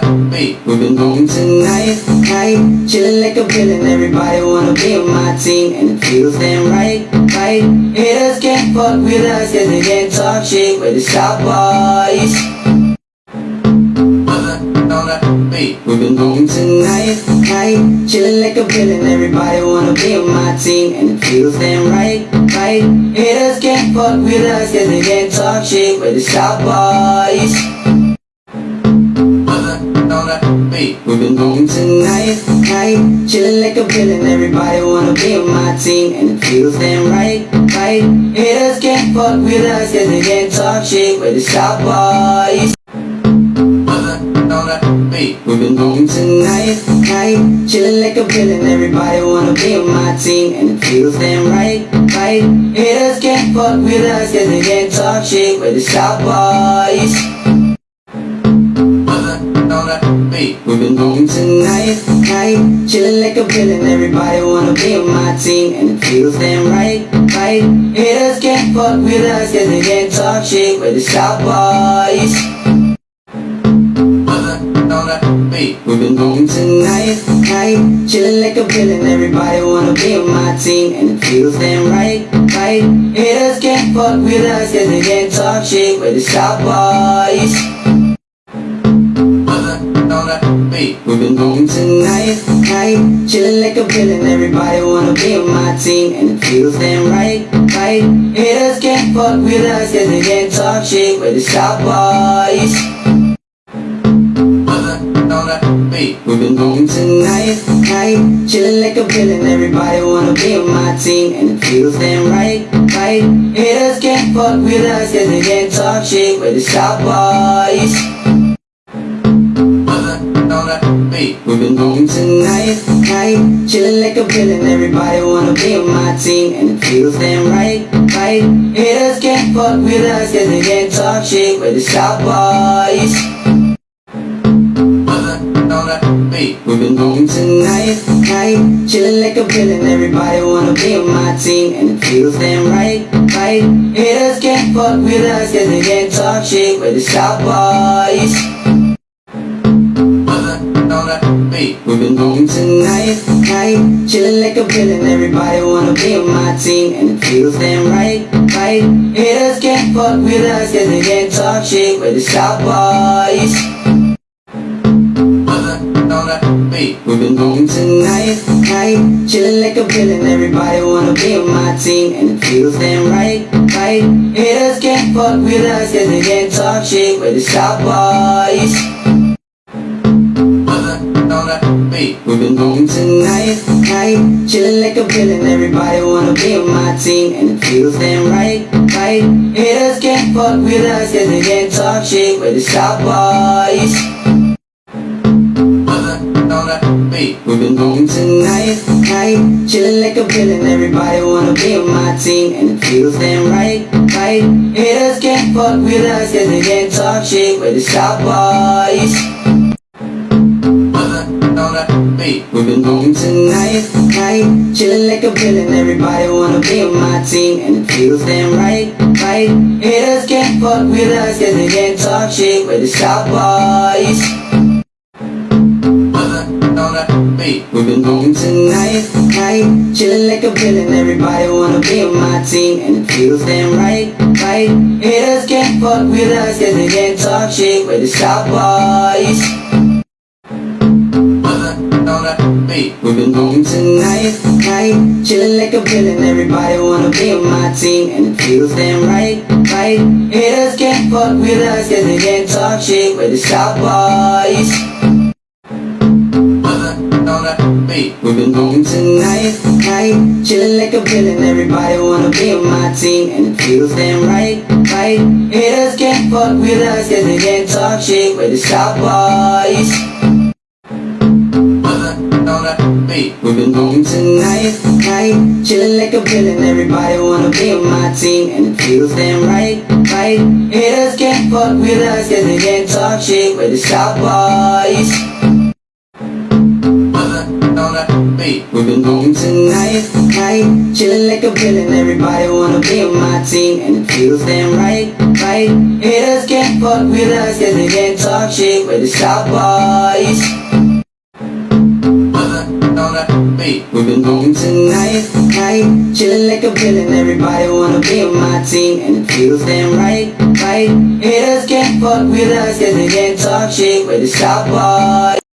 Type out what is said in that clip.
that beat. We've been moving tonight, night, chilling like a villain. Everybody wanna be on my team, and it feels damn right, right. Haters can't fuck with us, cause they can't talk shit with the shop boys. On that beat. We've been moving tonight, night, chilling like a villain. Everybody wanna be on my team, and it feels damn right, right. Haters can't fuck with us, cause they can't talk shit with the shop boys. On that beat. We've been moving tonight, night, chilling like a villain. Everybody wanna be on my team, and it feels damn right, right. Haters can't fuck with us, cause they can't talk shit with the shop boys. On that beat. We've been moving tonight, night, chilling like a villain. Everybody wanna be on my team, and it feels damn right, right. Haters can't fuck with us, cause they can't talk shit with the shop boys. Beat. We've been moving tonight, night, chilling like a villain. Everybody wanna be on my team, and it feels damn right, right. Haters can't fuck with us, cause they can't talk shit with the shop boys. We've been moving tonight, night, chilling like a villain. Everybody wanna be on my team, and it feels damn right, right. Haters can't fuck with us, cause they can't talk shit with the shop boys. That beat. We've been moving tonight, night, chilling like a villain. Everybody wanna be on my team, and it feels damn right, right. Haters can't fuck with us, cause they can't talk shit with the shop boys. On that beat. We've been moving tonight, night, chilling like a villain. Everybody wanna be on my team, and it feels damn right, right. Haters can't fuck with us, cause they can't talk shit with the shop boys. That beat. We've been moving tonight, night, chilling like a villain. Everybody wanna be on my team, and it feels damn right, right. Haters can't fuck with us, cause they can't talk shit with the shop boys. On that beat. We've been moving tonight, night, chilling like a villain. Everybody wanna be on my team, and it feels damn right, right. Haters can't fuck with us, cause they can't talk shit with the shop boys. That beat. We've been moving tonight, night, chilling like a villain. Everybody wanna be on my team, and it feels damn right, right. Haters can't fuck with us, cause they can't talk shit with the shop boys. On that beat. We've been moving tonight, night, chilling like a villain. Everybody wanna be on my team, and it feels damn right, right. Haters can't fuck with us, cause they can't talk shit with the shop boys. That beat. We've been moving tonight, night, chilling like a villain. Everybody wanna be on my team, and it feels damn right, right. Haters can't fuck with us, cause they can't talk shit with the shop boys. On that beat. We've been moving tonight, night, chilling like a villain. Everybody wanna be on my team, and it feels damn right, right. Haters can't fuck with us, cause they can't talk shit with the shop boys. On. We've been moving tonight, night, chilling like a villain. Everybody wanna be on my team, and it feels damn right, right. Haters can't fuck with us, cause they can't talk shit with the shop boys. We've been moving tonight, night, chilling like a villain. Everybody wanna be on my team, and it feels damn right, right. Haters can't fuck with us, cause they can't talk shit with the shop boys. We've been moving tonight, night, chilling like a villain. Everybody wanna be on my team, and it feels damn right, right. Haters can't fuck with us, cause they can't talk shit with the shop boys. On that beat. We've been moving tonight, night, chilling like a villain. Everybody wanna be on my team, and it feels damn right, right. Haters can't fuck with us, cause they can't talk shit with the shop boys. Beat. We've been moving tonight, night, chilling like a villain. Everybody wanna be on my team, and it feels damn right, right. Haters can't fuck with us, cause they can't talk shit with the shop boys. We've been moving tonight, night, chilling like a villain. Everybody wanna be on my team, and it feels damn right, right. Haters can't fuck with us cause they can't talk shit. We're the South Boys. We've been moving tonight, night, chilling like a villain. Everybody wanna be on my team, and it feels damn right, right. Haters can't fuck with us cause they can't talk shit. The South Boys.